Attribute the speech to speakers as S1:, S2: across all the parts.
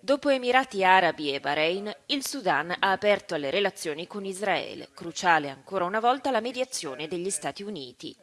S1: Dopo Emirati Arabi e Bahrain, il Sudan ha aperto alle relazioni con Israele, cruciale ancora una volta la mediazione degli Stati Uniti.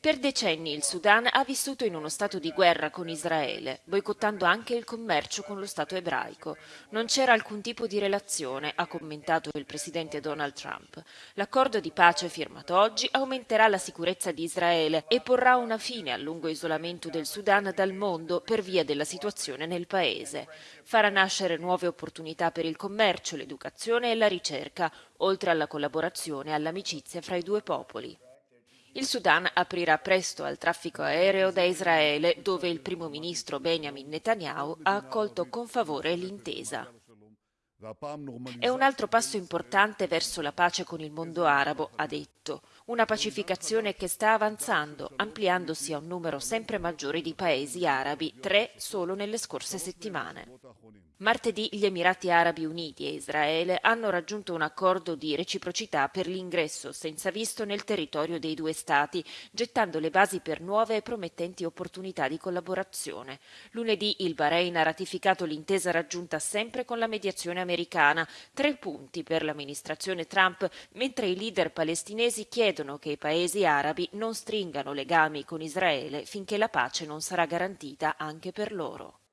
S1: Per decenni il Sudan ha vissuto in uno stato di guerra con Israele, boicottando anche il commercio con lo Stato ebraico. Non c'era alcun tipo di relazione, ha commentato il presidente Donald Trump. L'accordo di pace firmato oggi aumenterà la sicurezza di Israele e porrà una fine al lungo isolamento del Sudan dal mondo per via della situazione nel paese. Farà nascere nuove opportunità per il commercio, l'educazione e la ricerca, oltre alla collaborazione e all'amicizia fra i due popoli. Il Sudan aprirà presto al traffico aereo da Israele, dove il primo ministro Benjamin Netanyahu ha accolto con favore l'intesa. È un altro passo importante verso la pace con il mondo arabo, ha detto. Una pacificazione che sta avanzando, ampliandosi a un numero sempre maggiore di paesi arabi, tre solo nelle scorse settimane. Martedì gli Emirati Arabi Uniti e Israele hanno raggiunto un accordo di reciprocità per l'ingresso senza visto nel territorio dei due Stati, gettando le basi per nuove e promettenti opportunità di collaborazione. Lunedì il Bahrain ha ratificato l'intesa raggiunta sempre con la mediazione americana, tre punti per l'amministrazione Trump, mentre i leader palestinesi chiedono che i paesi arabi non stringano legami con Israele finché la pace non sarà garantita anche per loro.